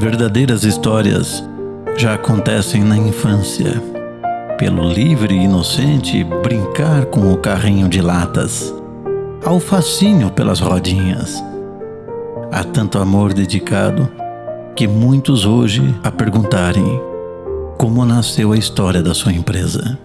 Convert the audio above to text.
Verdadeiras histórias já acontecem na infância. Pelo livre e inocente brincar com o carrinho de latas, ao fascínio pelas rodinhas. Há tanto amor dedicado que muitos hoje a perguntarem como nasceu a história da sua empresa.